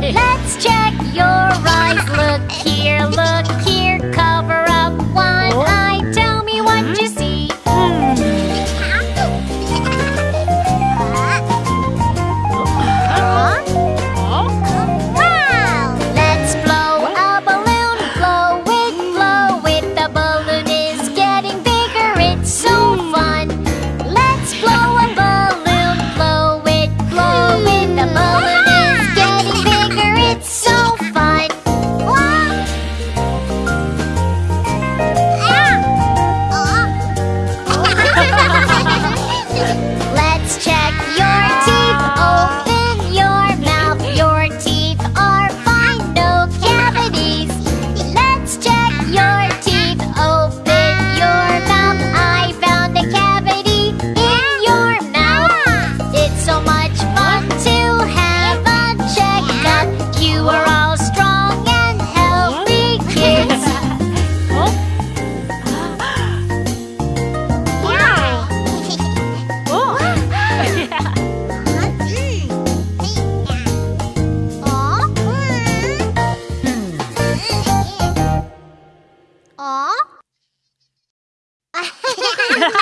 来 Let's check your teeth.